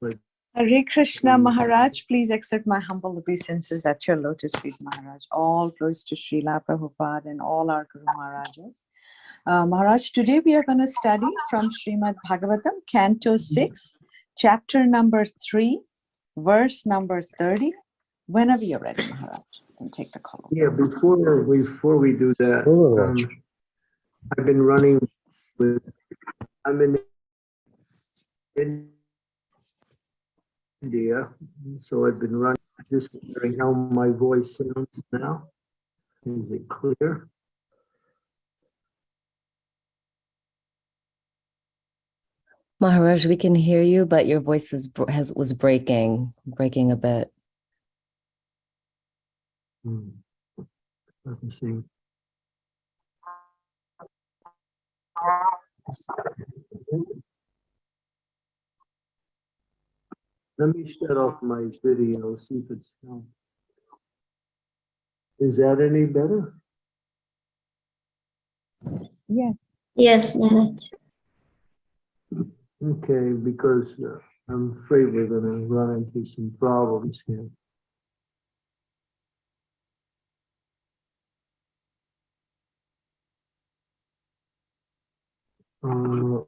pledge. Hare Krishna Mm. Maharaj, please accept my humble obeisances at your lotus feet, Maharaj. All glories to Sri Srila Prabhupada and all our Guru Maharajas. Uh, Maharaj, today we are going to study from Srimad Bhagavatam, Canto 6, chapter number 3, verse number 30. Whenever you're ready, Maharaj, you can take the call. Yeah, before we, before we do that, um, I've been running with, I'm in in India, so I've been running, just wondering how my voice sounds now. Is it clear? Maharaj, we can hear you, but your voice is has was breaking, breaking a bit. Hmm. Let me see. Let me shut off my video, see if it's. on. Is that any better? Yes. Yes, Maharaj. Okay, because uh, I'm afraid we're gonna run into some problems here. Uh,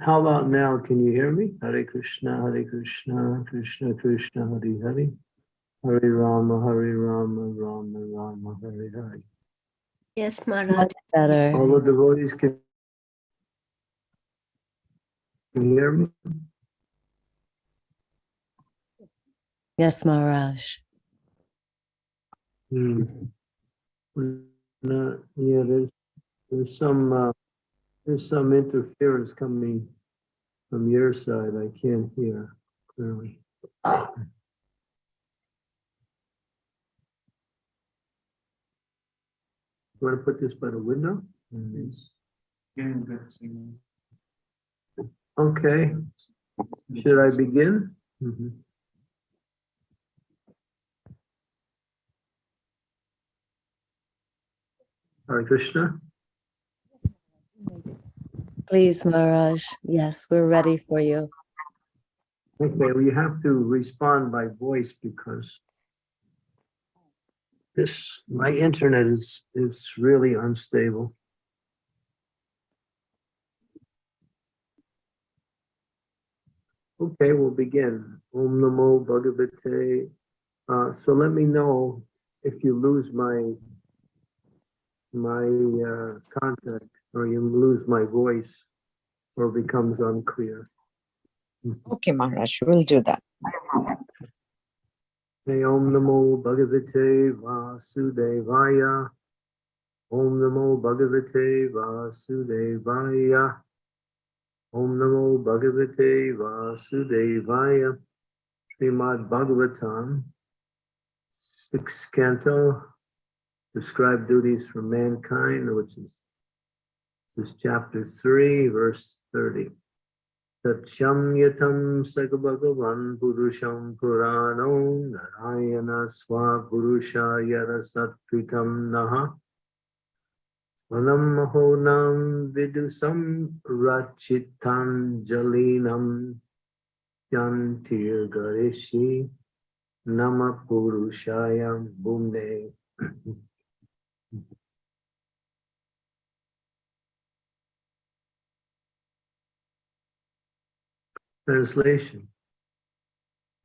How about now? Can you hear me? Hare Krishna, Hare Krishna, Krishna Krishna, Hare Hare. Hare Rama, Hare Rama, Rama Rama, Hare Hare. Yes, Maharaj. Much better. All the devotees can can you hear me? Yes, Maharaj. Hmm. No, yeah, there's, there's some, uh, there's some interference coming from your side. I can't hear clearly. You Want to put this by the window? It's- Okay, should I begin? Mhm. Hare Krishna. Please, Maharaj. Yes, we're ready for you. Okay, we have to respond by voice because this, my internet is, is really unstable. Okay, we'll begin. Om Namo Bhagavate. Uh, so let me know if you lose my, my, uh, contact or you lose my voice or becomes unclear. Okay, Maharaj, we'll do that. Hey, Om Namo Bhagavate Vasudevaya. Om Namo Bhagavate Vasudevaya. Om Namo Bhagavate Vasudevaya. Srimad Bhagavatam, sixth canto, describe duties for mankind, which is this is chapter three, verse thirty. Tatsyam yatam sagabhagavan purusham purano narayana swa purusha yarasatvitam naha Manam mahonam vidusam rachitam jalinam yantir nama purushayam Translation.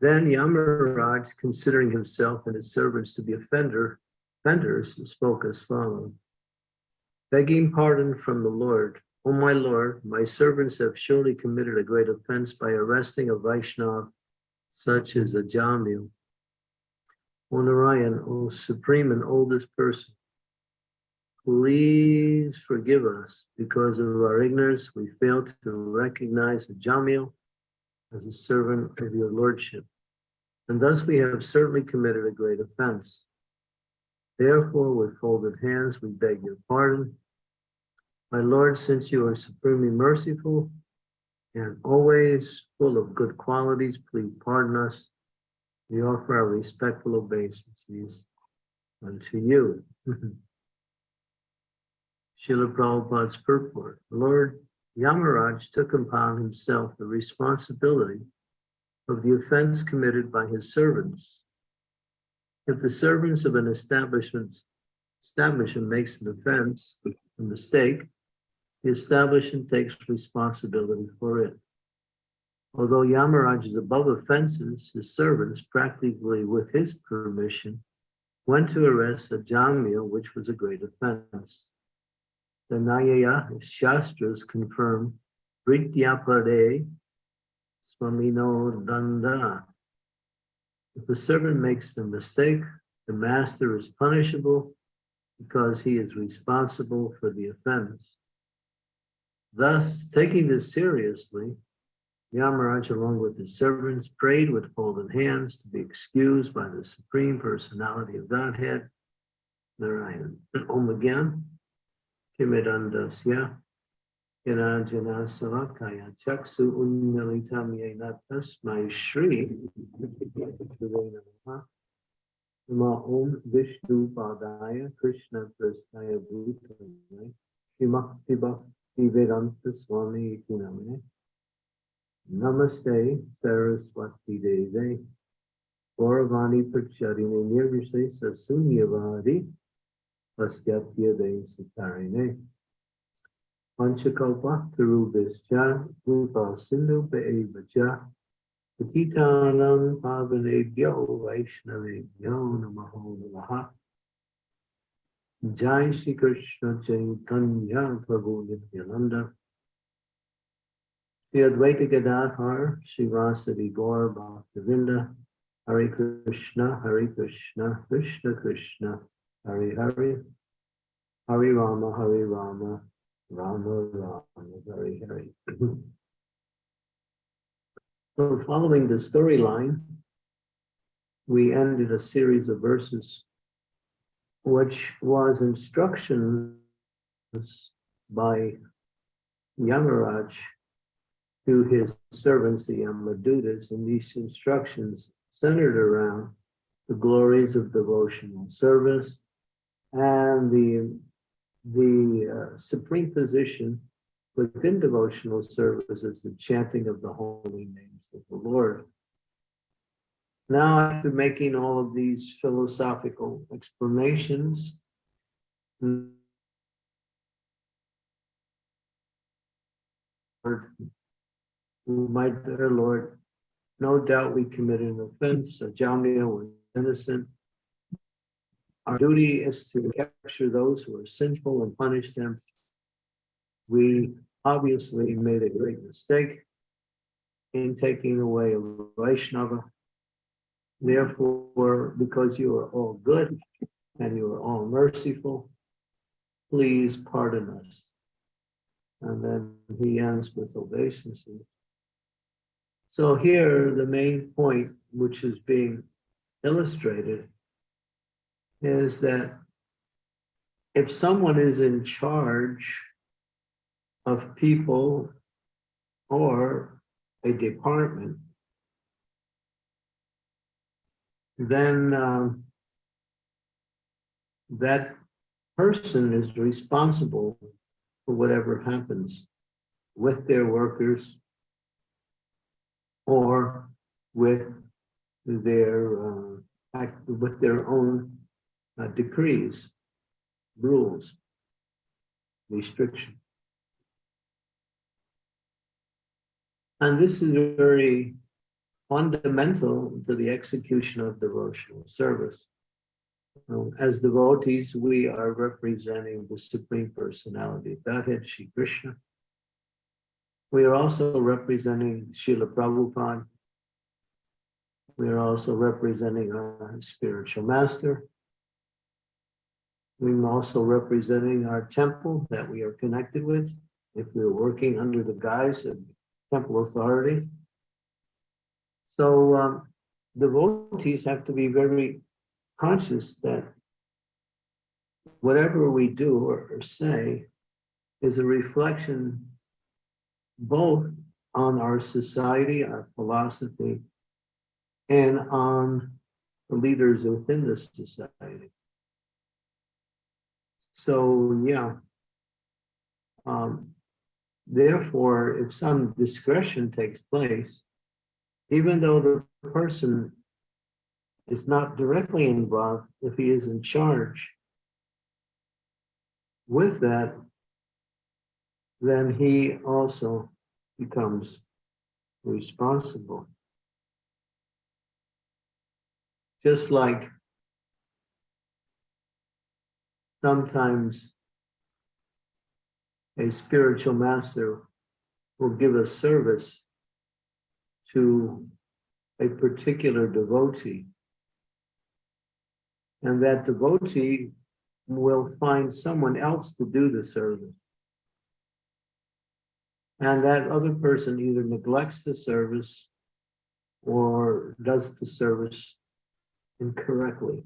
Then Yamaraj, considering himself and his servants to be offender, offenders, spoke as follows. Begging pardon from the Lord, O my Lord, my servants have surely committed a great offense by arresting a Vaishnav such as Ajamil. O Narayan, O supreme and oldest person, please forgive us because of our ignorance. We failed to recognize the Jamil as a servant of your lordship. And thus we have certainly committed a great offense. Therefore, with folded hands, we beg your pardon. My Lord, since you are supremely merciful and always full of good qualities, please pardon us. We offer our respectful obeisances unto you. Srila Prabhupada's purport. Lord, Yamaraj took upon himself the responsibility of the offense committed by his servants. If the servants of an establishment establishment makes an offense, a mistake, the establishment takes responsibility for it. Although Yamaraj is above offenses, his servants, practically with his permission, went to arrest Ajamila, which was a great offense. The Nyaya Shastras confirm Brityapade Swamino Danda. If the servant makes the mistake, the master is punishable because he is responsible for the offense. Thus, taking this seriously, Yamaraj, along with his servants, prayed with folded hands to be excused by the Supreme Personality of Godhead, Narayan. Om again. Kimidandasya. Yanajana Savakaya Chaksu Unnalitam Yena Tasmai Shri. Nama Om Vishnu Padaya Krishna Prasthaya Bhutale. Shimakti Bhakti Vedanta Swami Itinamane Namaste Saraswati Deve. Gauravani Pracharine Nirvise Sasunyavadi. Vastyapya De Satarine. Panchakalpa Tarubhischa Rupa Sindhu Be'evacha. Patitanam Pavanebhyo Vaishnavebhyo Namaho Namaha. Jai Shri Krishna Chaitanya Prabhu Nityananda. Sri Advaita Gadadhar, Srivasadi Gaur Bhaktivinda, Hare Krishna, Hare Krishna, Krishna Krishna, Hare Hari, Hari Rama, Hari Rama, Rama Rama, Hari Hari. So following the storyline, we ended a series of verses which was instructions by Yamaraj to his servants, the Yamadutas, and these instructions centered around the glories of devotional service and the, the uh, supreme position within devotional service is the chanting of the holy names of the Lord. Now, after making all of these philosophical explanations, my dear Lord, no doubt we committed an offense, Jamia was innocent. Our duty is to capture those who are sinful and punish them. We obviously made a great mistake in taking away a Vaishnava. Therefore, because you are all good and you are all merciful, please pardon us. And then he ends with obeisances. So here, the main point, which is being illustrated, is that if someone is in charge of people or a department, then um, that person is responsible for whatever happens with their workers or with their uh, with their own uh, decrees, rules, restriction. And this is very fundamental to the execution of devotional service. Um, as devotees, we are representing the Supreme Personality of Godhead, Shri Krishna. We are also representing Srila Prabhupada. We are also representing our spiritual master. We're also representing our temple that we are connected with if we're working under the guise of temple authority. So um, devotees have to be very conscious that whatever we do or, or say is a reflection both on our society, our philosophy, and on the leaders within the society. So yeah, um, therefore, if some discretion takes place, even though the person is not directly involved, if he is in charge with that, then he also becomes responsible. Just like sometimes a spiritual master will give a service to a particular devotee. And that devotee will find someone else to do the service. And that other person either neglects the service or does the service incorrectly.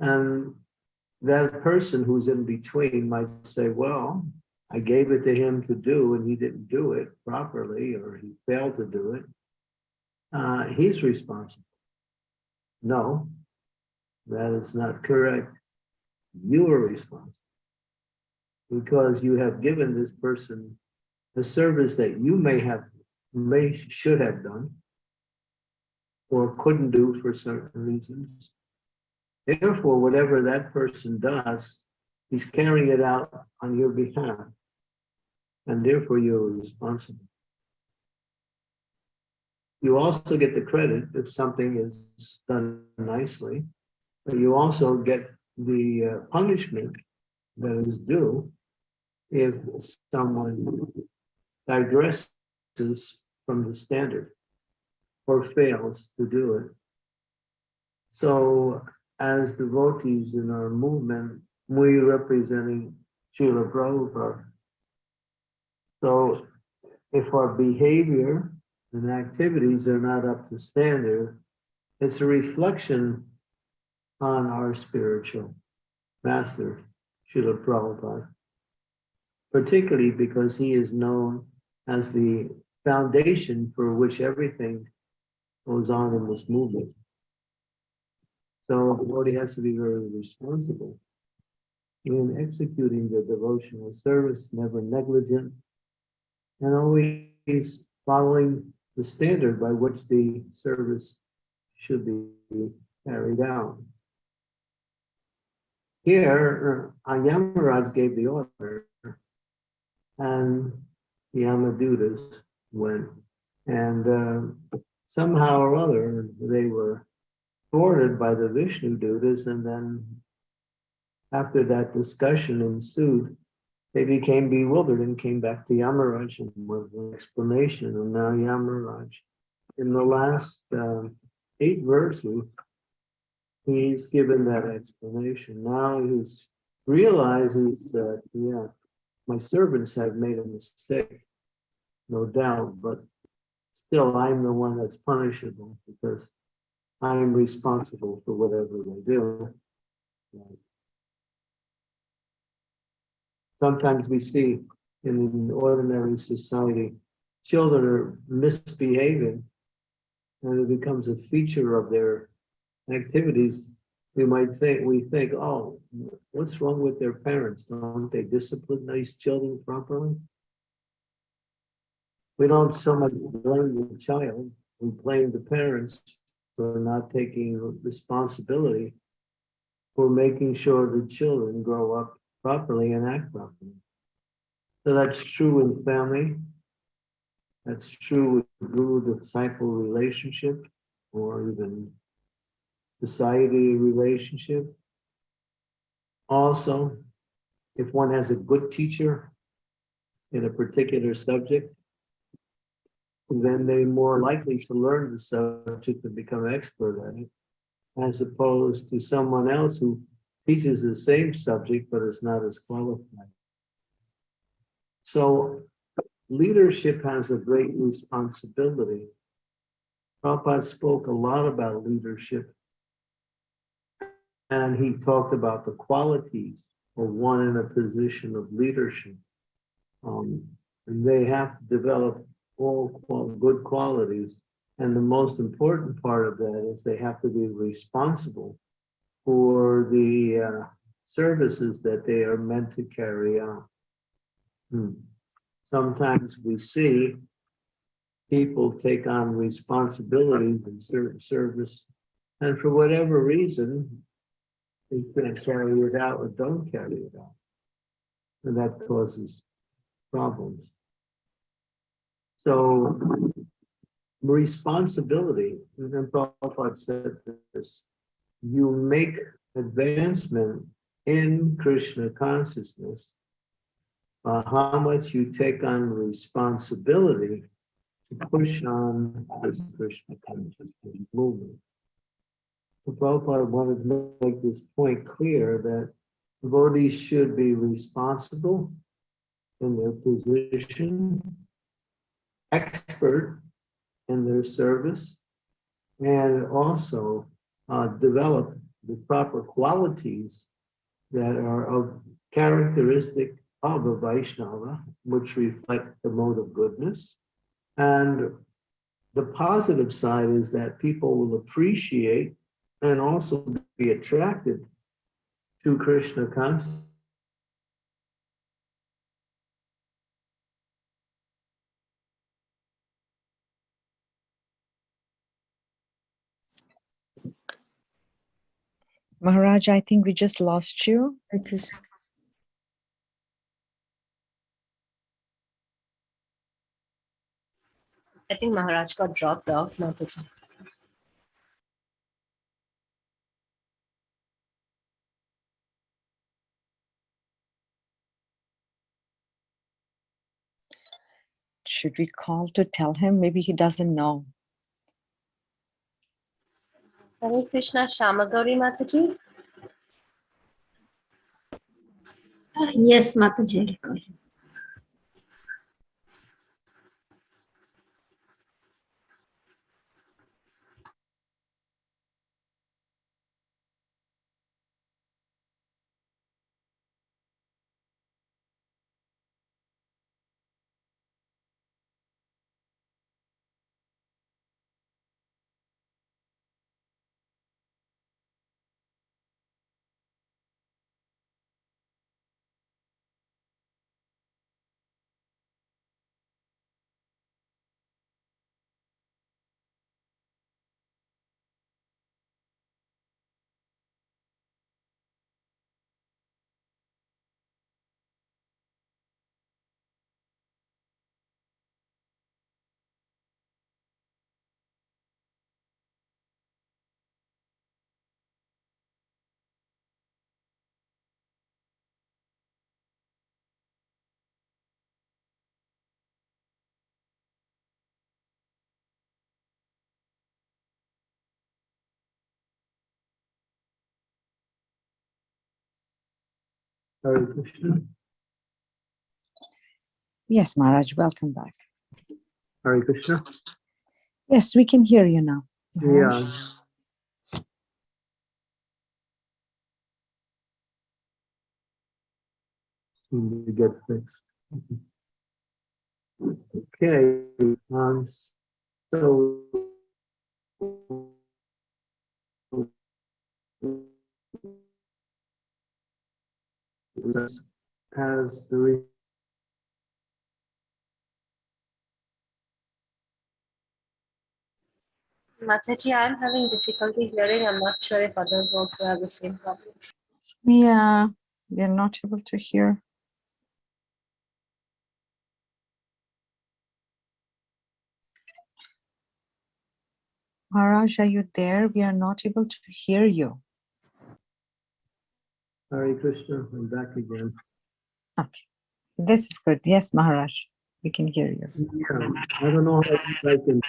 And that person who's in between might say, well, I gave it to him to do and he didn't do it properly or he failed to do it. Uh, he's responsible. No, that is not correct. You are responsible because you have given this person a service that you may have, may, should have done or couldn't do for certain reasons. Therefore, whatever that person does, he's carrying it out on your behalf. And therefore, you're responsible. You also get the credit if something is done nicely, but you also get the uh, punishment that is due if someone digresses from the standard or fails to do it. So as devotees in our movement, we representing Srila Prabhupada. So if our behavior and activities are not up to standard, it's a reflection on our spiritual master, Srila Prabhupada. Particularly because he is known as the foundation for which everything goes on in this movement. So the devotee has to be very responsible in executing the devotional service, never negligent, and always following the standard by which the service should be carried out. Here, uh, Yamaraj gave the order, and the Yamadutas went, and uh, somehow or other, they were thwarted by the Vishnu Dutas, and then after that discussion ensued, they became bewildered and came back to Yamaraj and with an explanation. And now Yamaraj, in the last um, eight verses, he's given that explanation. Now he's realizes that, yeah, my servants have made a mistake, no doubt, but still I'm the one that's punishable because I am responsible for whatever they do. Sometimes we see in an ordinary society, children are misbehaving and it becomes a feature of their activities. We might think, we think, oh, what's wrong with their parents? Don't they discipline these children properly? We don't so much blame the child, we blame the parents for not taking responsibility for making sure the children grow up properly and act properly. So that's true in family. That's true with guru-disciple relationship or even society relationship. Also, if one has a good teacher in a particular subject, then they're more likely to learn the subject and become expert at it, as opposed to someone else who teaches the same subject but is not as qualified. So leadership has a great responsibility. Prabhupada spoke a lot about leadership. And he talked about the qualities of one in a position of leadership. Um, and they have to develop all good qualities. And the most important part of that is they have to be responsible for the uh, services that they are meant to carry out. Hmm. Sometimes we see people take on responsibilities in certain service, and for whatever reason, they can't carry it out or don't carry it out. And that causes problems. So responsibility, and Prabhupada said this, you make advancement in Krishna consciousness by how much you take on responsibility to push on this Krishna consciousness movement. So Prabhupada wanted to make this point clear that devotees should be responsible in their position, expert in their service, and also uh, develop the proper qualities that are of characteristic of a Vaishnava, which reflect the mode of goodness. And the positive side is that people will appreciate and also be attracted to Krishna consciousness. Maharaj, I think we just lost you. Hare Krishna. I think Maharaj got dropped off. Mataji. Should we call to tell him? Maybe he doesn't know. Hare Krishna Shamagauri Mataji. Ah, Yes, Mataji, Hare Krishna. Yes, Maharaj, welcome back. Hare Krishna. Yes, we can hear you now. Maharaj. Yeah. To get fixed. Okay, um, so. Has the re- Mataji, I'm having difficulty hearing. I'm not sure if others also have the same problem. Yeah, we're not able to hear. Maharaj, are you there? We are not able to hear you. Hare Krishna, I'm back again. Okay, this is good. Yes, Maharaj, we can hear you. Yeah, I don't know how I can,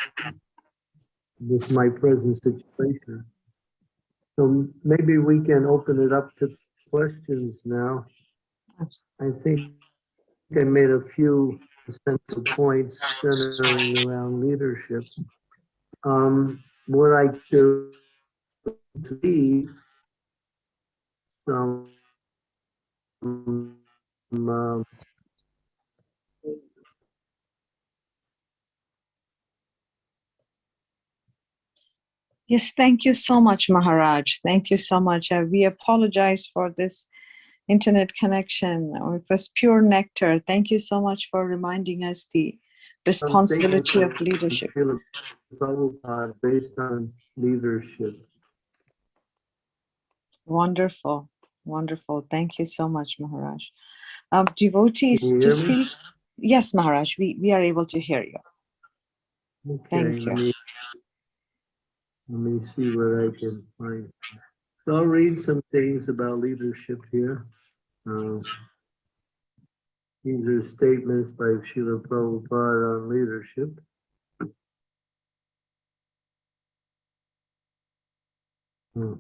with my present situation. So maybe we can open it up to questions now. I think I made a few essential points centering around leadership. Um, would I to to be some um, Yes, thank you so much, Maharaj. Thank you so much. Uh, we apologize for this internet connection, it was pure nectar. Thank you so much for reminding us the responsibility of leadership. Based on leadership. Wonderful, wonderful. Thank you so much, Maharaj. Um, devotees, Can you hear just yes, Maharaj, we, we are able to hear you. Thank Okay, let you. me- Let me see what I can find. So I'll read some things about leadership here. Uh, These are statements by Srila Prabhupada on leadership. Hmm.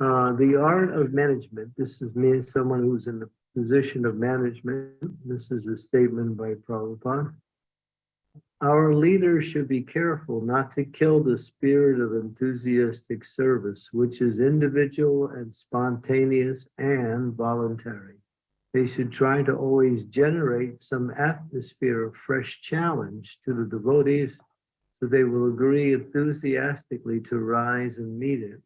Uh, the art of management, this is me, someone who's in the position of management. This is a statement by Prabhupada. Our leaders should be careful not to kill the spirit of enthusiastic service, which is individual and spontaneous and voluntary. They should try to always generate some atmosphere of fresh challenge to the devotees so they will agree enthusiastically to rise and meet it.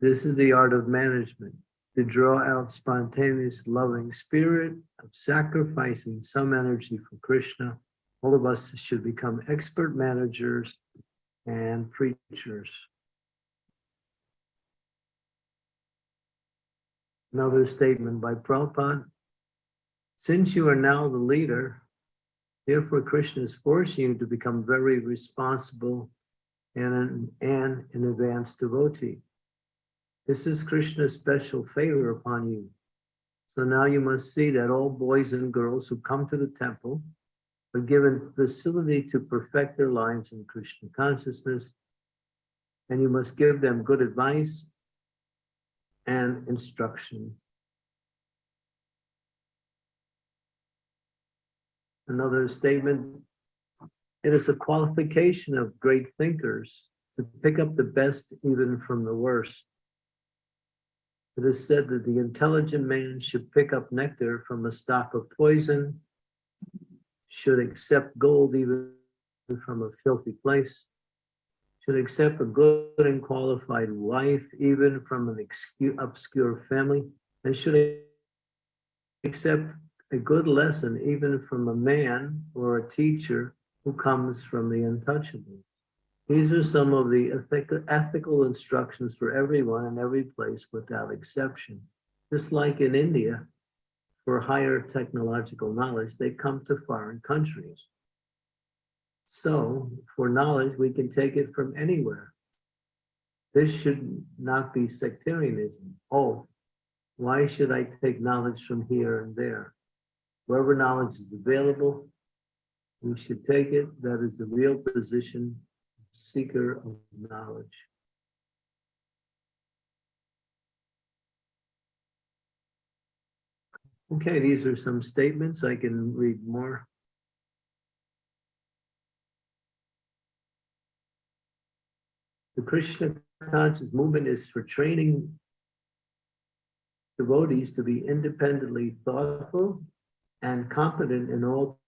This is the art of management, to draw out spontaneous loving spirit of sacrificing some energy for Krishna all of us should become expert managers and preachers. Another statement by Prabhupada. Since you are now the leader, therefore Krishna is forcing you to become very responsible and an, and an advanced devotee. This is Krishna's special favor upon you. So now you must see that all boys and girls who come to the temple are given facility to perfect their lives in Krishna consciousness. And you must give them good advice and instruction. Another statement, it is a qualification of great thinkers to pick up the best even from the worst. It is said that the intelligent man should pick up nectar from a stock of poison should accept gold even from a filthy place, should accept a good and qualified wife even from an obscure family, and should accept a good lesson even from a man or a teacher who comes from the untouchable. These are some of the ethical instructions for everyone in every place without exception. Just like in India, for higher technological knowledge, they come to foreign countries. So for knowledge, we can take it from anywhere. This should not be sectarianism. Oh, why should I take knowledge from here and there? Wherever knowledge is available, we should take it. That is the real position, seeker of knowledge. Okay, these are some statements. I can read more. The Krishna conscious movement is for training devotees to be independently thoughtful and competent in all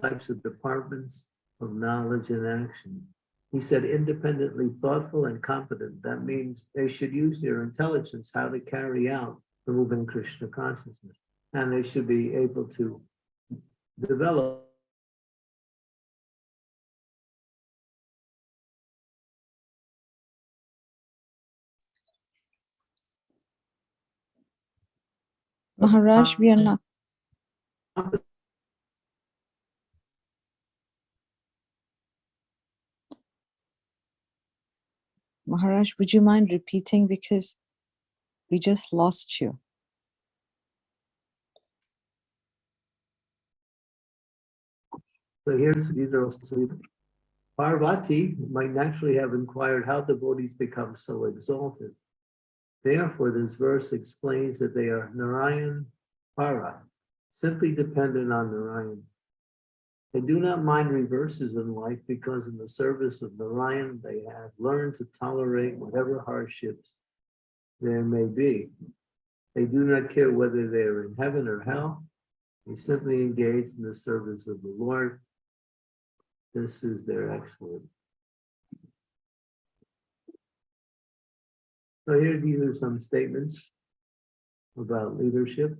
types of departments of knowledge and action. He said independently thoughtful and competent. That means they should use their intelligence how to carry out the movement Krishna consciousness. And they should be able to develop Maharaj, we are not, Maharaj, would you mind repeating because we just lost you. So here's, these are also, Parvati might naturally have inquired how devotees become so exalted. Therefore, this verse explains that they are Narayan Para, simply dependent on Narayan. They do not mind reverses in life because in the service of Narayan, they have learned to tolerate whatever hardships there may be. They do not care whether they are in heaven or hell. They simply engage in the service of the Lord. This is their exploit. So here, these are some statements about leadership.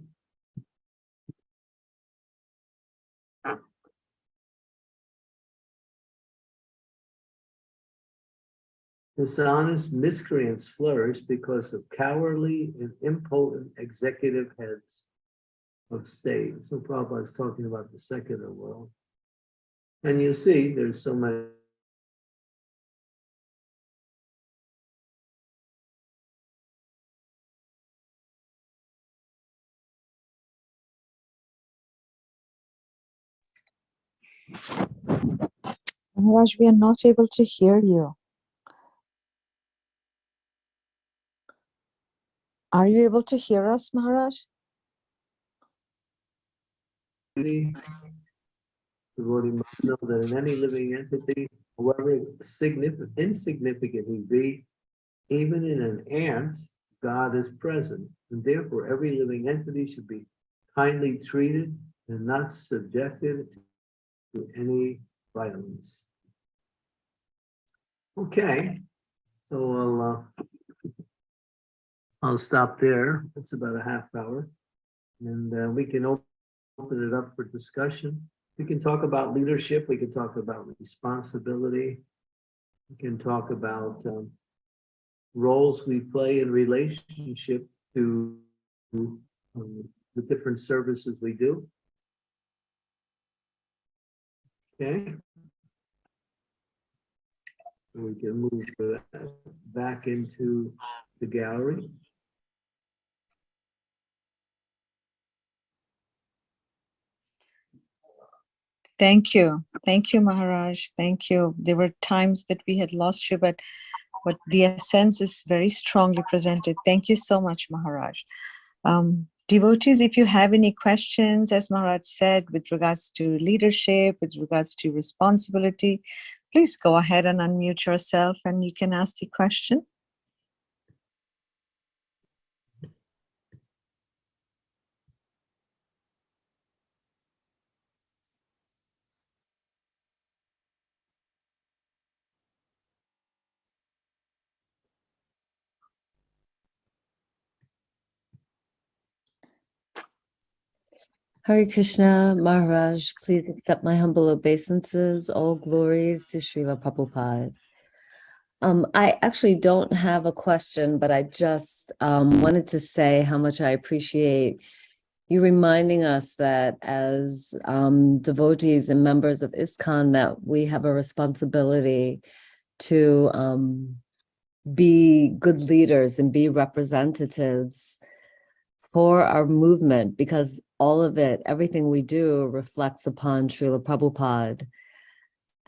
Dishonest miscreants flourish because of cowardly and impotent executive heads of state. So Prabhupada is talking about the secular world. And you see, there's so many Maharaj, we are not able to hear you. Are you able to hear us, Maharaj? The devotee must know that in any living entity, however significant, insignificant he be, even in an ant, God is present. And therefore, every living entity should be kindly treated and not subjected to any violence. Okay, so I'll, uh, I'll stop there. It's about a half hour. And uh, we can open it up for discussion. We can talk about leadership. We can talk about responsibility. We can talk about um, roles we play in relationship to um, the different services we do. Okay. We can move uh, back into the gallery. Thank you. Thank you, Maharaj. Thank you. There were times that we had lost you, but but the essence is very strongly presented. Thank you so much, Maharaj. Um, devotees, if you have any questions, as Maharaj said, with regards to leadership, with regards to responsibility, please go ahead and unmute yourself and you can ask the question. Hare Krishna, Maharaj, please accept my humble obeisances. All glories to Srila Prabhupada. Um, I actually don't have a question, but I just um, wanted to say how much I appreciate you reminding us that as um, devotees and members of ISKCON that we have a responsibility to um, be good leaders and be representatives for our movement because all of it, everything we do reflects upon Srila Prabhupada.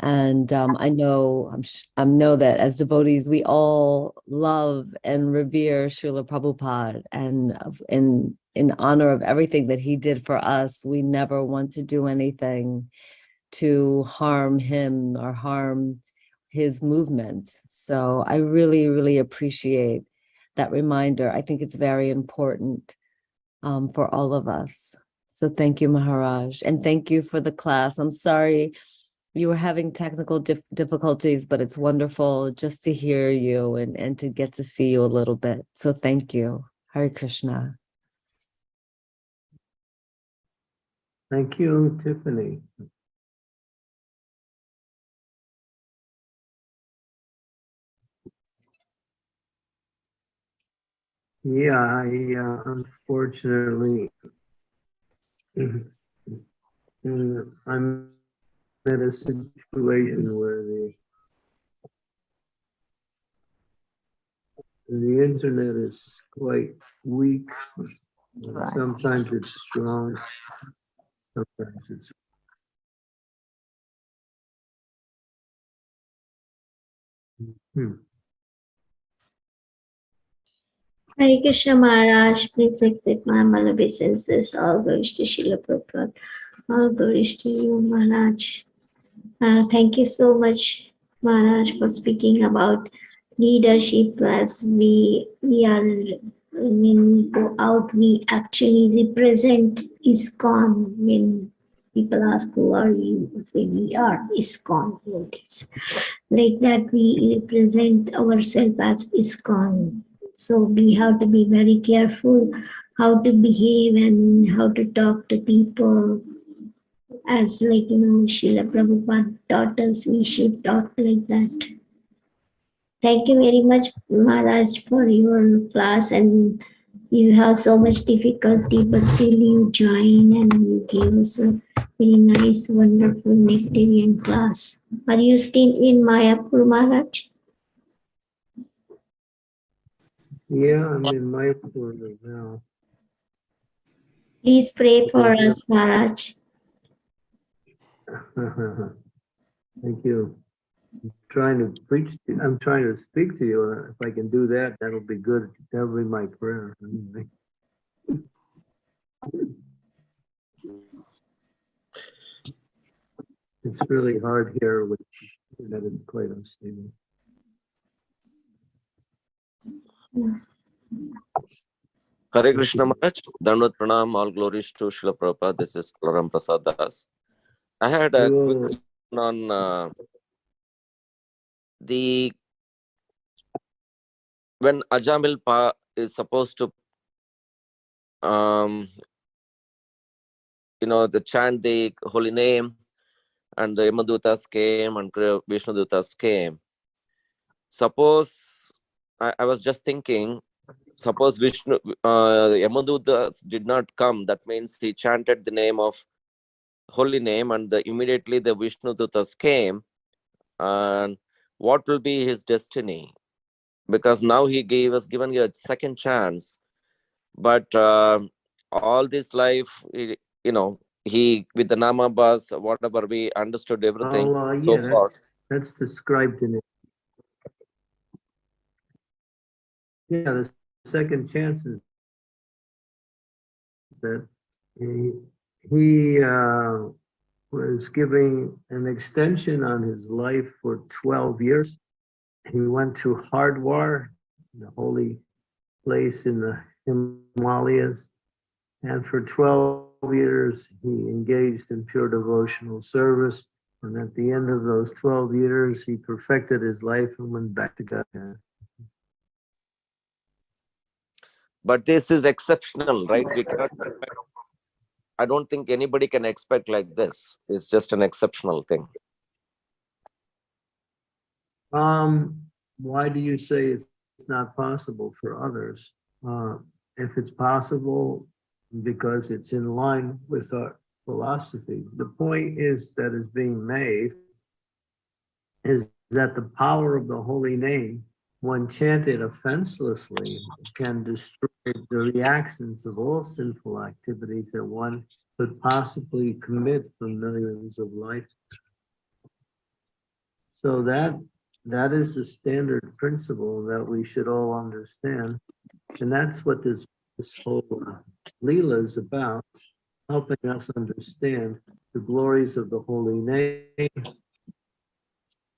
And um, I know, I'm I know that as devotees, we all love and revere Srila Prabhupada. And in, in honor of everything that he did for us, we never want to do anything to harm him or harm his movement. So I really, really appreciate that reminder. I think it's very important um, for all of us. So thank you, Maharaj, and thank you for the class. I'm sorry you were having technical dif- difficulties, but it's wonderful just to hear you and, and to get to see you a little bit. So thank you. Hare Krishna. Thank you, Tiffany. Yeah, I uh, unfortunately, mm, I'm in a situation where the the internet is quite weak. Right. Sometimes it's strong. Sometimes it's Hmm. Hare Krishna Maharaj, please accept my. All glories to Srila Prabhupada. All glories to you, Maharaj. Uh, thank you so much, Maharaj, for speaking about leadership as we, we are, when we go out, we actually represent ISKCON. When people ask, who are you? We say, we are ISKCON devotees. Like that, we represent ourselves as ISKCON So we have to be very careful how to behave and how to talk to people. As like, you know, Srila Prabhupada taught us, we should talk like that. Thank you very much, Maharaj, for your class and you have so much difficulty, but still you join and you give us a very nice, wonderful nectarian class. Are you still in Mayapur, Maharaj? Yeah, I'm in my order now. Please pray for us, Maharaj. Thank you. I'm Trying to preach, to- I'm trying to speak to you. If I can do that, that'll be good. That'll be my prayer. It's really hard here with that is quite unstable. Hare Krishna Maharaj, Dandavat Pranam, all glories to Srila Prabhupada. This is Kalaram Prasad Das. I had a quick question on uh, the when Ajamil Pa is supposed to um you know the chant the holy name and the Yamadutas came and Vishnu Dutas came. Suppose I, I was just thinking suppose Vishnu, uh, Yamadutas did not come, that means he chanted the name of holy name and the, immediately the Vishnu Dutas came. And what will be his destiny? Because now he gave us given you a second chance, but uh, all this life, you know, he with the namabhas, whatever we understood everything Oh, uh, so yeah, far. That's described in it. Yeah, the second chances that he, he uh, was giving an extension on his life for 12 years. He went to Hardwar, the holy place in the Himalayas. And for 12 years, he engaged in pure devotional service. And at the end of those 12 years, he perfected his life and went back to God. But this is exceptional, right? We cannot I don't think anybody can expect like this. It's just an exceptional thing. Um, why do you say it's not possible for others? Uh, if it's possible, because it's in line with our philosophy. The point is that is being made is that the power of the holy name, when chanted offenselessly, can destroy the reactions of all sinful activities that one could possibly commit for millions of life. So that that is the standard principle that we should all understand. And that's what this, this whole uh, Leela is about, helping us understand the glories of the holy name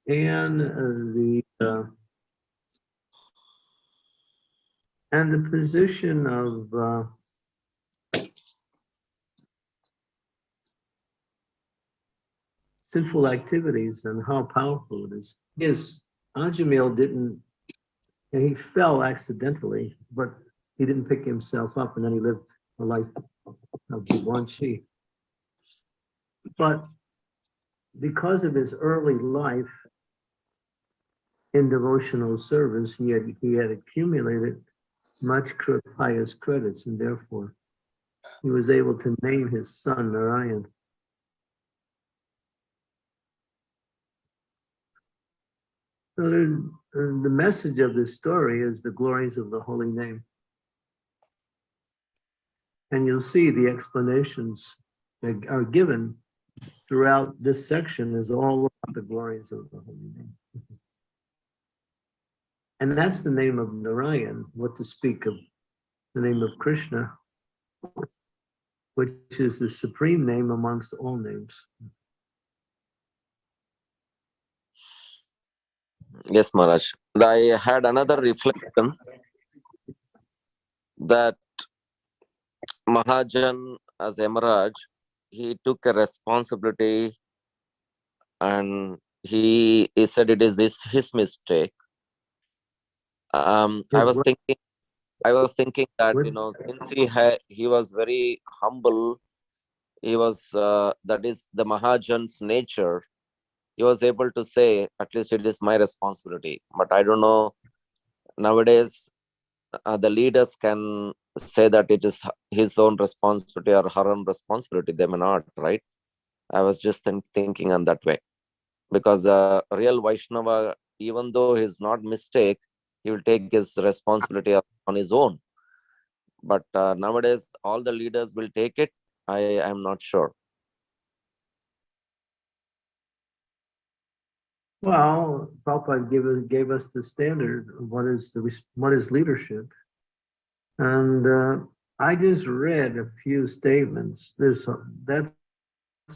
and uh, the uh, and the position of uh, sinful activities and how powerful it is. Yes, Ajamil didn't, he fell accidentally, but he didn't pick himself up and then he lived a life of Guanxi. But because of his early life in devotional service, he had, he had accumulated much pious credits and therefore he was able to name his son Narayan. The message of this story is the glories of the holy name. And you'll see the explanations that are given throughout this section is all about the glories of the holy name. And that's the name of Narayan, what to speak of the name of Krishna, which is the supreme name amongst all names. Yes, Maharaj. I had another reflection that Mahajan as Yamaraj, he took a responsibility and he, he said it is his, his mistake. Um, I was thinking I was thinking that, you know, since he had, he was very humble, he was, uh, that is the Mahajan's nature. He was able to say, at least it is my responsibility, but I don't know. Nowadays, uh, the leaders can say that it is his own responsibility or her own responsibility. They may not, right? I was just think- thinking on that way. Because a real Vaishnava, even though he's not mistake, he will take his responsibility on his own. But uh, nowadays, all the leaders will take it. I am not sure. Well, Prabhupada gave us, gave us the standard of what is the, what is leadership. And uh, I just read a few statements. There's, a- that's,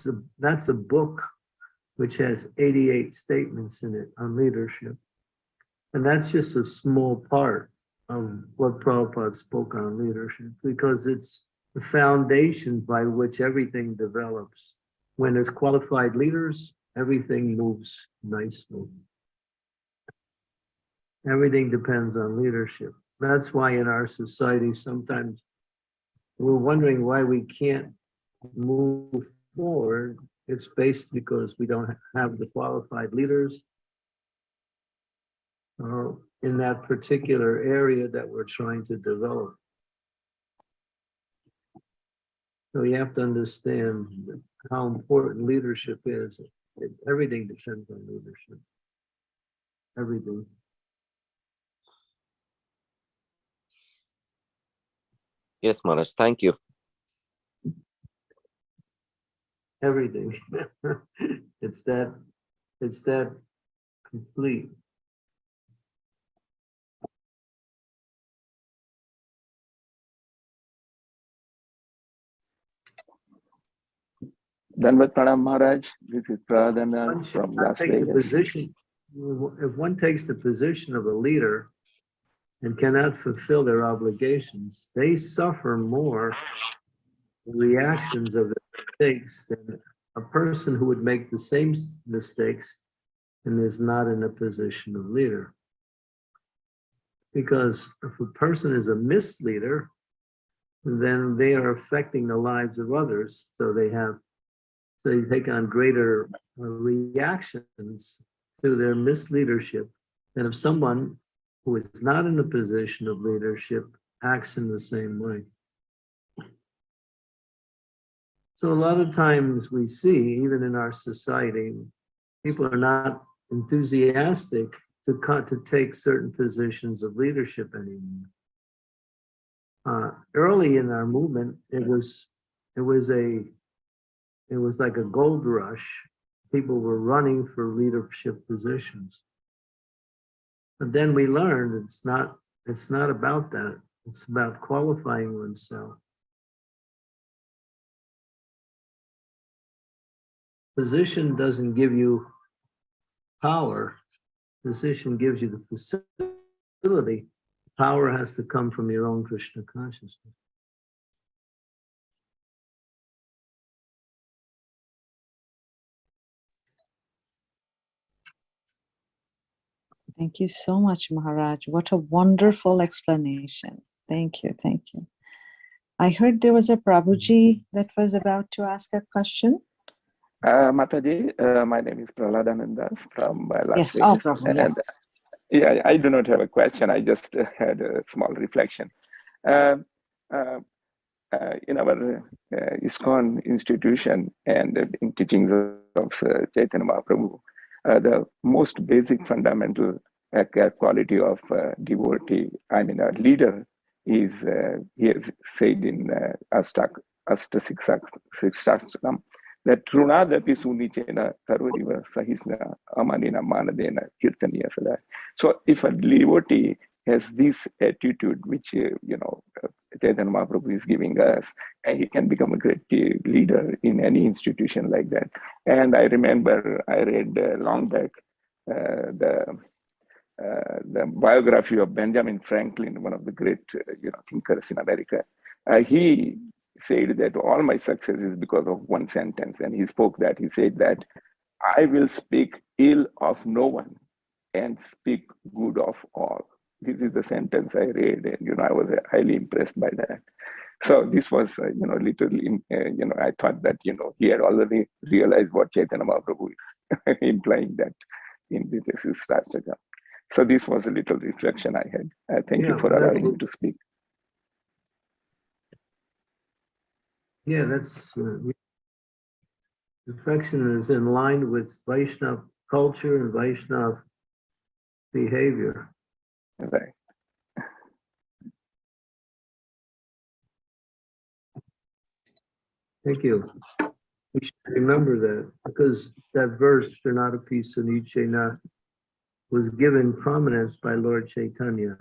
a- that's a book which has 88 statements in it on leadership. And that's just a small part of what Prabhupada spoke on leadership, because it's the foundation by which everything develops. When there's qualified leaders, everything moves nicely. Everything depends on leadership. That's why in our society, sometimes we're wondering why we can't move forward. It's based because we don't have the qualified leaders or in that particular area that we're trying to develop. So you have to understand how important leadership is. It- Everything depends on leadership. Everything. Yes, Maharaj, thank you. everything. It's that, it's that complete. Dandavat Pranam Maharaj. This is should from Las Vegas. position, if one takes the position of a leader and cannot fulfill their obligations, they suffer more reactions of their mistakes than a person who would make the same mistakes and is not in a position of leader. Because if a person is a misleader, then they are affecting the lives of others, so they have they take on greater uh, reactions to their misleadership than if someone who is not in a position of leadership acts in the same way. So a lot of times we see, even in our society, people are not enthusiastic to to take certain positions of leadership anymore. Uh, early in our movement, it was it was a it was like a gold rush. People were running for leadership positions. But then we learned it's not, it's not about that. It's about qualifying oneself. Position doesn't give you power. Position gives you the facility. Power has to come from your own Krishna consciousness. Thank you so much, Maharaj. What a wonderful explanation. Thank you. Thank you. I heard there was a Prabhuji that was about to ask a question. Uh, Mataji, uh, my name is Praladanandas from uh, Las Yes. Vegas. Oh, Prabhu. and, Yes. Yeah, I do not have a question. I just uh, had a small reflection. Uh, uh, uh, in our uh, ISKCON institution and in teachings of uh, Chaitanya Mahaprabhu, uh, the most basic fundamental uh, quality of uh, devotee, I mean, a leader, is uh, he has said in uh, Astak, Astasixastakam that Trunadapi Sunichena Karuriva Sahisna Amanina Manadena Kirtaniya. So if a devotee has this attitude, which, uh, you know, uh, Chaitanya Mahaprabhu is giving us, and he can become a great leader in any institution like that. And I remember I read uh, long back uh, the uh, the biography of Benjamin Franklin, one of the great uh, you know thinkers in America. Uh, he said that all my success is because of one sentence, and he spoke that he said that I will speak ill of no one and speak good of all. This is the sentence I read, and you know, I was highly impressed by that. So this was, uh, you know, little, in, uh, you know, I thought that, you know, he had already realized what Chaitanya Mahaprabhu is implying that in this is Rastaka. So this was a little reflection I had. Uh, thank Yeah, you for allowing me to speak. Yeah, that's, uh, affection is in line with Vaishnav culture and Vaishnav behavior. Right. Thank you. We should remember that because that verse, Shanadapi Sunichena, was given prominence by Lord Chaitanya.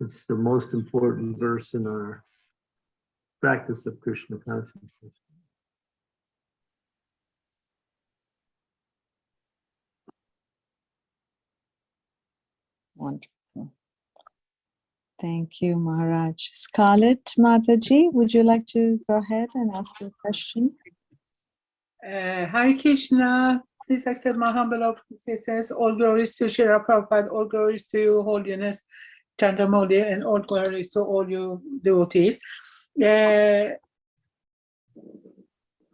It's the most important verse in our practice of Krishna consciousness. Wonderful. Thank you, Maharaj. Scarlett Mataji, would you like to go ahead and ask your question? Uh, Hare Krishna, please accept my humble obeisances. All glories to Srila Prabhupada, all glories to your holiness, Chandramauli, and all glories to all your devotees. Uh,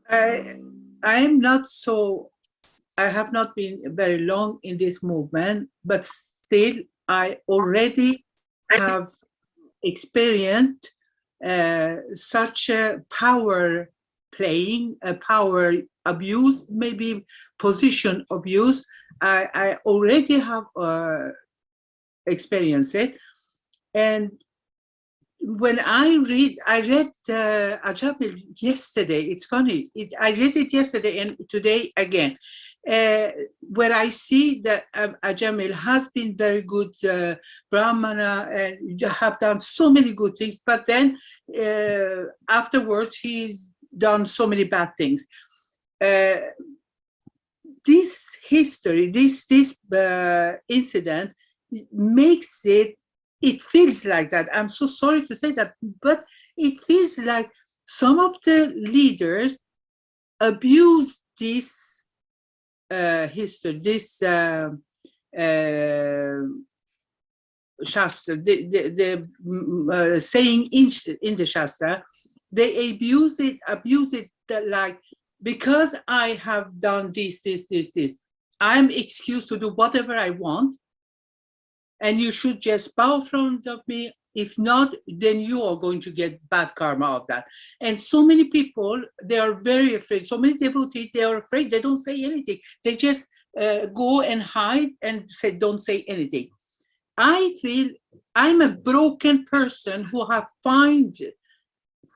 I, I am not so, I have not been very long in this movement, but still I already have experienced uh, such a power playing, a power abuse, maybe position abuse. I, I already have uh, experienced it. And when I read, I read uh, Ajamil yesterday. It's funny. It, I read it yesterday and today again, uh, where I see that um, Ajamil has been very good uh, Brahmana and have done so many good things. But then uh, afterwards, he's done so many bad things. Uh, this history, this this uh, incident makes it it feels like that. I'm so sorry to say that, but it feels like some of the leaders abuse this uh, history, this uh, uh, Shastra, the, the, the mm, uh, saying in, in the Shastra, they abuse it, abuse it like, because I have done this, this, this, this, I'm excused to do whatever I want and you should just bow front of me. If not, then you are going to get bad karma of that. And so many people, they are very afraid. So many devotees, they are afraid. They don't say anything. They just uh, go and hide and say, don't say anything. I feel I'm a broken person who have find,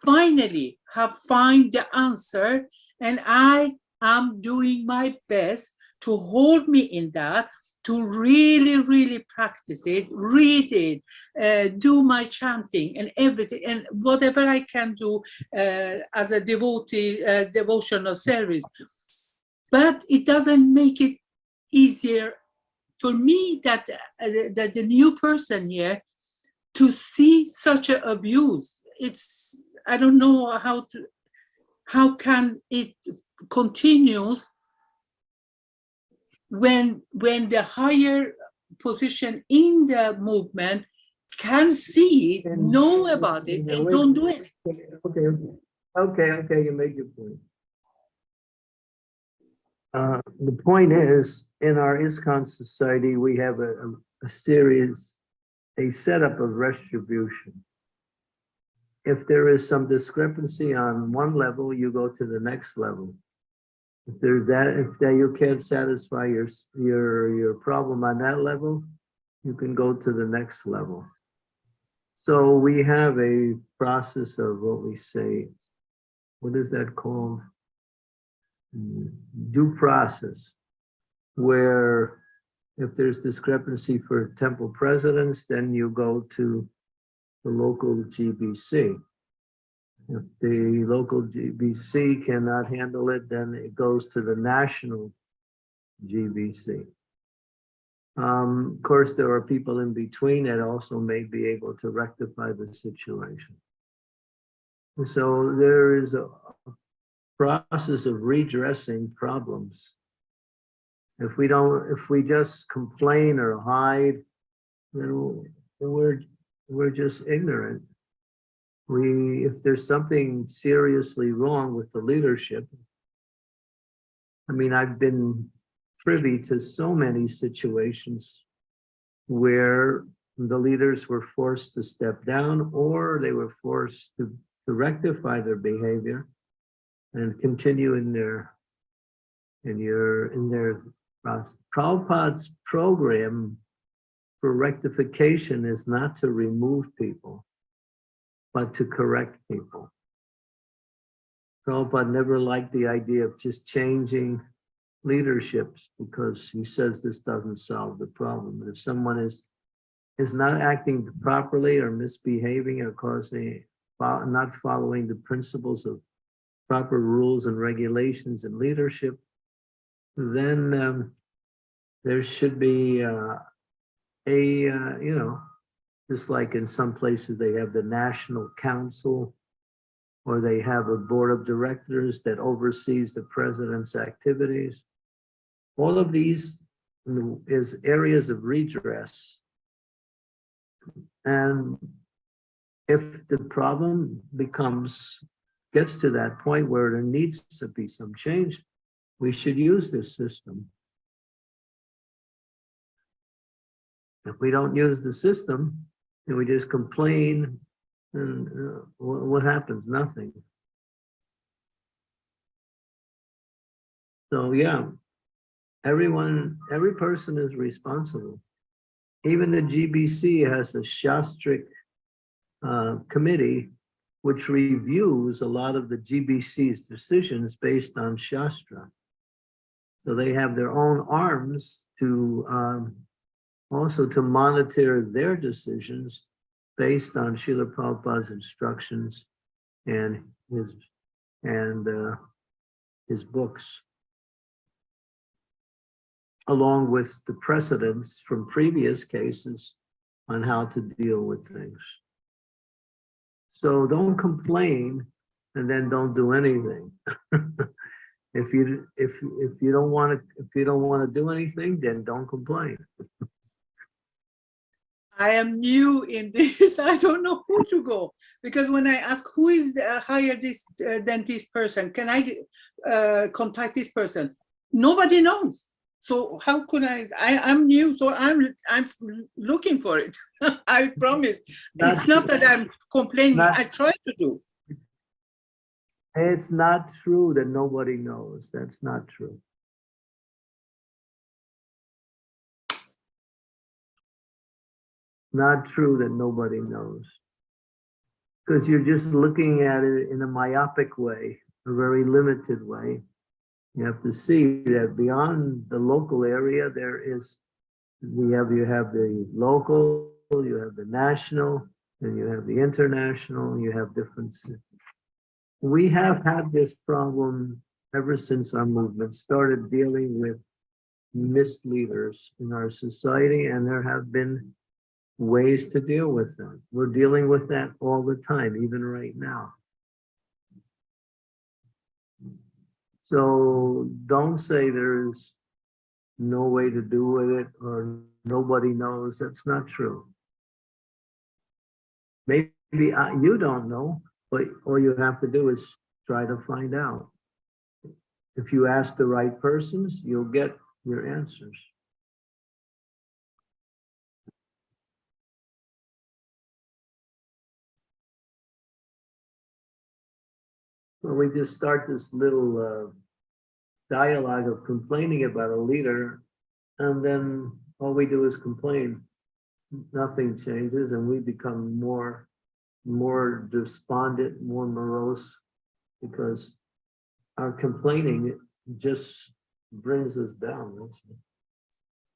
finally have find the answer. And I am doing my best to hold me in that to really, really practice it, read it, uh, do my chanting and everything, and whatever I can do uh, as a devotee, uh, devotional service. But it doesn't make it easier for me that, uh, that the new person here to see such an abuse. It's, I don't know how to, how can it continues when when the higher position in the movement can see it, know about it, and don't do it. Okay, okay, okay, you made your point. Uh, the point is, in our ISKCON society, we have a, a- a series, a setup of retribution. If there is some discrepancy on one level, you go to the next level. If there's that, if that you can't satisfy your, your, your problem on that level, you can go to the next level. So we have a process of what we say, what is that called? Mm, Due process, where if there's discrepancy for temple presidents, then you go to the local GBC. If the local GBC cannot handle it, then it goes to the national GBC. Um, of course, there are people in between that also may be able to rectify the situation. So there is a process of redressing problems. If we don't, if we just complain or hide then we're, we're just ignorant. We, if there's something seriously wrong with the leadership, I mean, I've been privy to so many situations where the leaders were forced to step down or they were forced to, to rectify their behavior and continue in their in your in their process. Prabhupada's program for rectification is not to remove people, but to correct people. Prabhupada never liked the idea of just changing leaderships because he says this doesn't solve the problem. If someone is is not acting properly or misbehaving or causing not following the principles of proper rules and regulations and leadership, then um, there should be uh, a uh, you know just like in some places they have the national council or they have a board of directors that oversees the president's activities. All of these is areas of redress. And if the problem becomes, gets to that point where there needs to be some change, we should use this system. If we don't use the system, and we just complain, and uh, what, what happens? Nothing. So yeah, everyone, every person is responsible. Even the GBC has a Shastric uh, committee which reviews a lot of the GBC's decisions based on Shastra. So they have their own arms to um, also to monitor their decisions based on Srila Prabhupada's instructions and his and uh, his books, along with the precedents from previous cases on how to deal with things. So don't complain and then don't do anything. if you if if you don't want to if you don't want to do anything, then don't complain. I am new in this. I don't know who to go because when I ask who is uh, hire this uh, dentist person, can I uh, contact this person? Nobody knows. So how could I? I I'm new, so I'm I'm looking for it. I promise. That's- it's not that I'm complaining. I try to do. It's not true that nobody knows. That's not true. Not true that nobody knows. Because you're just looking at it in a myopic way, a very limited way. You have to see that beyond the local area, there is, we have, you have the local, you have the national, and you have the international, you have different we have had this problem ever since our movement started dealing with misleaders in our society, and there have been ways to deal with them. We're dealing with that all the time, even right now. So don't say there's no way to do with it or nobody knows. That's not true. Maybe uh, you don't know, but all you have to do is try to find out. If you ask the right persons, you'll get your answers. Well, we just start this little uh, dialogue of complaining about a leader, and then all we do is complain. Nothing changes, and we become more more despondent, more morose, because our complaining just brings us down.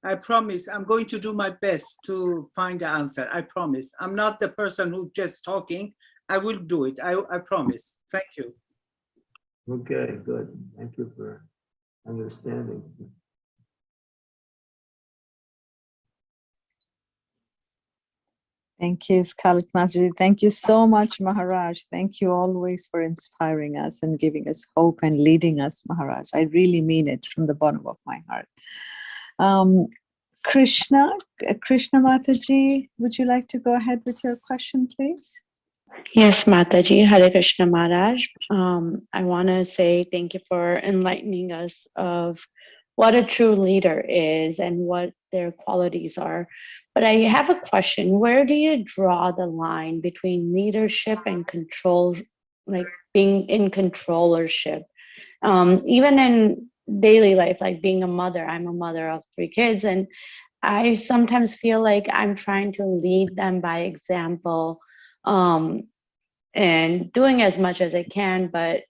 I promise I'm going to do my best to find the answer. I promise. I'm not the person who's just talking. I will do it. I, I promise. Thank you. Okay, good. Thank you for understanding. Thank you, Scarlett Mataji. Thank you so much, Maharaj. Thank you always for inspiring us and giving us hope and leading us, Maharaj. I really mean it from the bottom of my heart. Um, Krishna, Krishna Mataji, would you like to go ahead with your question, please? Yes, Mataji, Hare Krishna Maharaj. Um, I want to say thank you for enlightening us of what a true leader is and what their qualities are. But I have a question. Where do you draw the line between leadership and control, like being in controllership? Um, even in daily life, like being a mother, I'm a mother of three kids, and I sometimes feel like I'm trying to lead them by example um, and doing as much as I can, but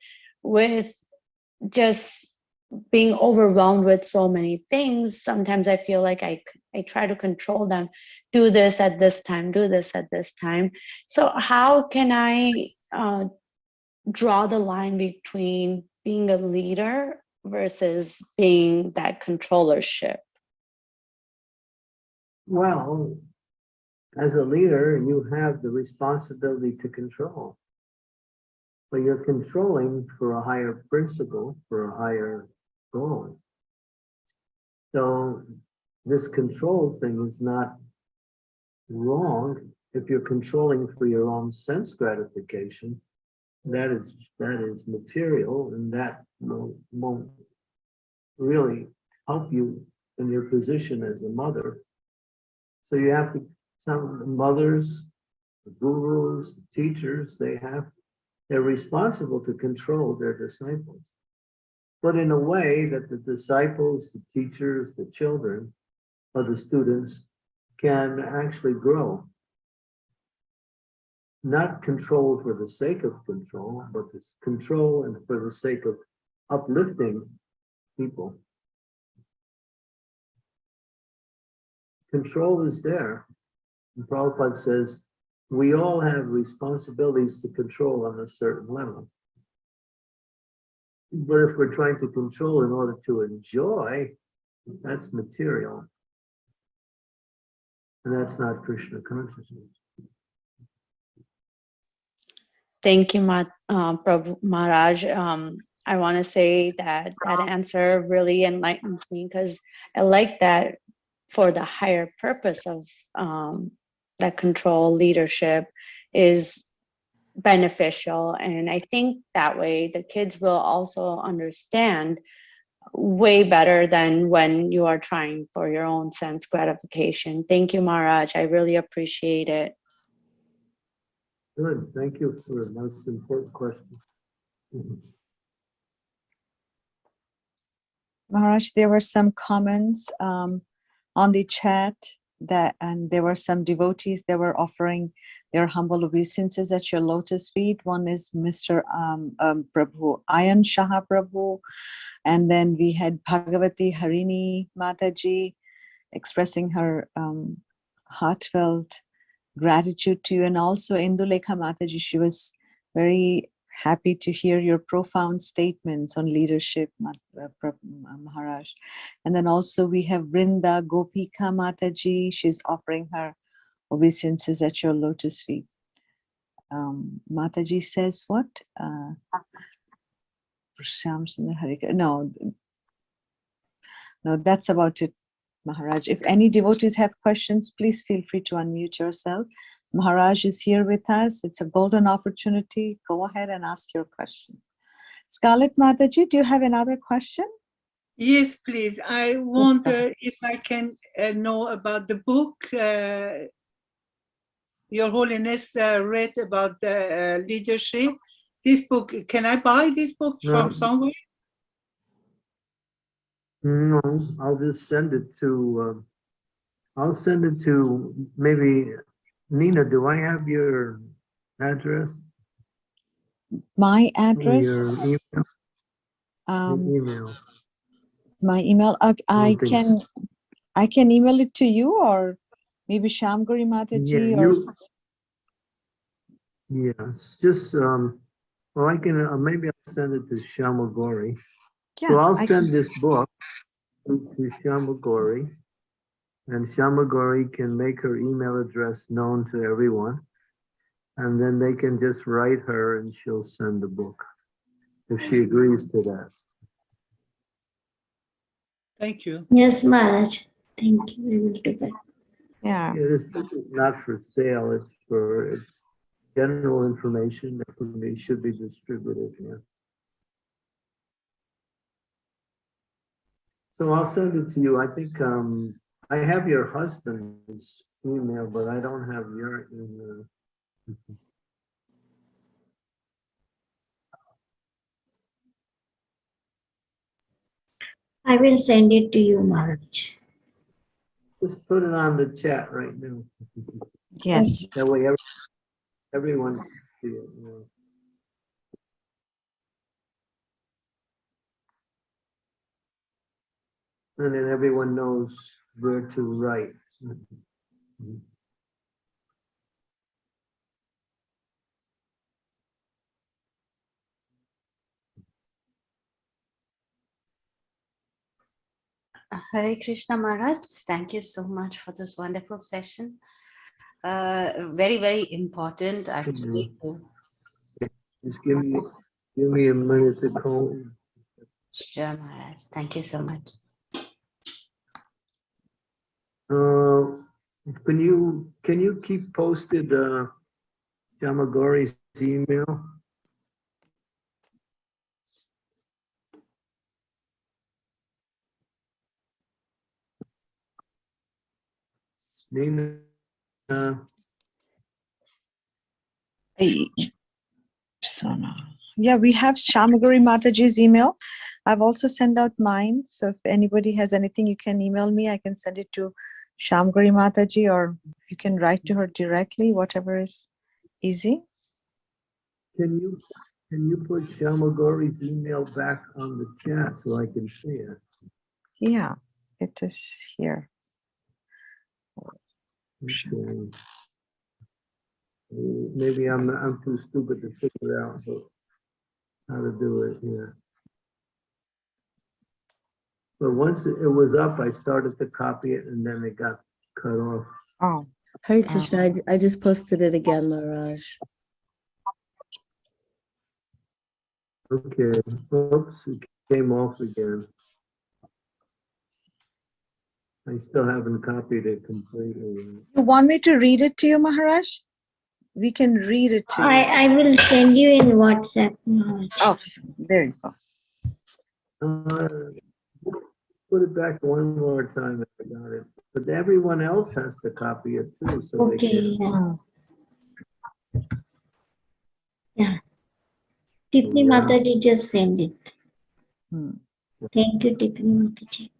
with just being overwhelmed with so many things, sometimes I feel like I, I try to control them, do this at this time, do this at this time. So how can I uh, draw the line between being a leader versus being that controllership? Well, as a leader, you have the responsibility to control. But you're controlling for a higher principle, for a higher goal. So this control thing is not wrong if you're controlling for your own sense gratification. That is, that is material and that won't, won't really help you in your position as a mother. So you have to, some mothers, the gurus, the teachers, they have, they're responsible to control their disciples. But in a way that the disciples, the teachers, the children, or the students can actually grow. Not control for the sake of control, but this control and for the sake of uplifting people. Control is there. And Prabhupada says, we all have responsibilities to control on a certain level. But if we're trying to control in order to enjoy, that's material. And that's not Krishna consciousness. Thank you, Ma- uh, Prabhu Maharaj. Um, I want to say that that answer really enlightens me because I like that for the higher purpose of um, that control leadership is beneficial. And I think that way the kids will also understand way better than when you are trying for your own sense gratification. Thank you, Maharaj. I really appreciate it. Good, thank you for a most important question. Maharaj, there were some comments um, on the chat that, and there were some devotees that were offering their humble obeisances at your lotus feet. One is Mr. Um, um, Prabhu, Ayan Shaha Prabhu. And then we had Bhagavati Harini Mataji expressing her um, heartfelt gratitude to you. And also Indulekha Mataji, she was very happy to hear your profound statements on leadership, uh, Maharaj. And then also we have Brinda Gopika Mataji. She's offering her obeisances at your lotus feet. Um, Mataji says what? Uh. No, no, that's about it, Maharaj. If any devotees have questions, please feel free to unmute yourself. Maharaj is here with us. It's a golden opportunity. Go ahead and ask your questions. Scarlett Mataji, do you have another question? Yes, please. I wonder if I can uh, know about the book uh, Your Holiness uh, read about the uh, leadership. This book, can I buy this book No. from somewhere? No, I'll just send it to, um, I'll send it to maybe, Nina, do I have your address? My address, Your email? Your um, email. my email, uh, I think can, I can email it to you or maybe Shamguri Yeah, Mataji or, you. Yes, just, um, well, I can, uh, maybe I'll send it to Shamagori. So yeah, I'll I send can- this book to to Shamagori. And Shamagori can make her email address known to everyone. And then they can just write her and she'll send the book. If she agrees to that. Thank you. Yes, Maharaj. Thank you. We will do that. Yeah. Yeah, this book is not for sale, it's for, it's general information that should be distributed, yeah. So I'll send it to you. I think, um, I have your husband's email, but I don't have your email. I will send it to you, Maharaj. Just put it on the chat right now. Yes. That way every- everyone can see it, you know. And then everyone knows where to write. Hare Krishna Maharaj, thank you so much for this wonderful session. Uh, very, very important actually. Just give me, give me a minute to call. Sure, Maharaj. Thank you so much. Can you, can you keep posted uh, Jamagori's email? Name, uh, Hey. Yeah, we have Shamaguri Mataji's email. I've also sent out mine. So if anybody has anything, you can email me. I can send it to Shamaguri Mataji or you can write to her directly, whatever is easy. can you, can you put Jamagori's email back on the chat so I can see it? Yeah, it is here. Okay. Maybe I'm, I'm too stupid to figure out how- how to do it, yeah. But once it it was up, I started to copy it and then it got cut off. Oh, Hare Krishna, I, I just posted it again, Maharaj. Okay, oops, it came off again. I still haven't copied it completely. you want me to read it to you, Maharaj? We can read it to you. I, I will send you in WhatsApp, Maharaj. Oh, there you go. Uh, Put it back one more time if I got it, but everyone else has to copy it too, so they Okay, can. yeah. Yeah. Tiffany Yeah. Mataji just send it. Hmm. Thank you, Tiffany Mataji.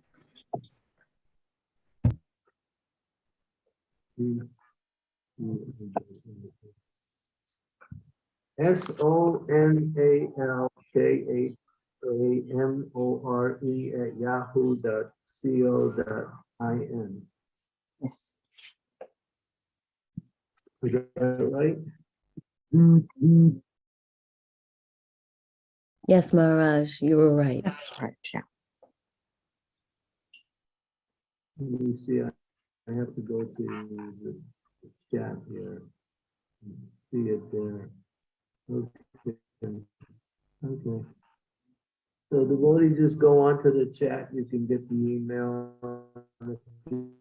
S O N A L K A A M O R E at yahoo dot C O dot I N. Yes. Is that right? Mm-hmm. Yes, Maharaj, you were right. That's right, yeah. Let me see, I I have to go to the chat here. See it there. Okay. Okay. So the more just go onto the chat, you can get the email. If you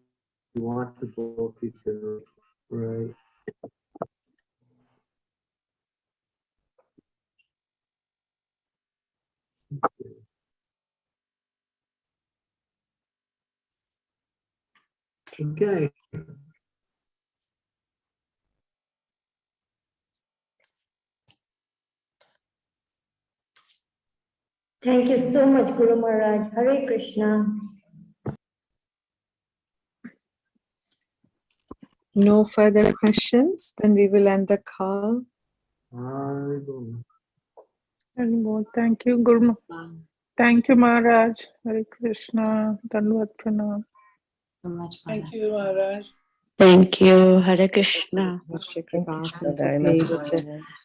want to book it, uh, right? Okay. Thank you so much, Guru Maharaj. Hare Krishna. No further questions, then we will end the call. Haribol. Thank you, Guru. Ma- Thank you, Maharaj. Hare Krishna. Dandavat pranam. Thank you, Maharaj. Thank you. Hare Krishna.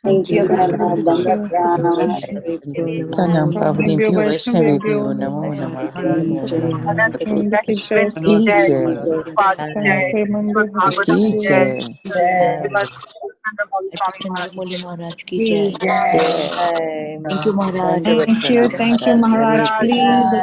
Thank you very much, Thank you. Tanam Pavadibhyo Vaishnavibhyo Namo Namah. Thank you, thank you, Maharaj. Please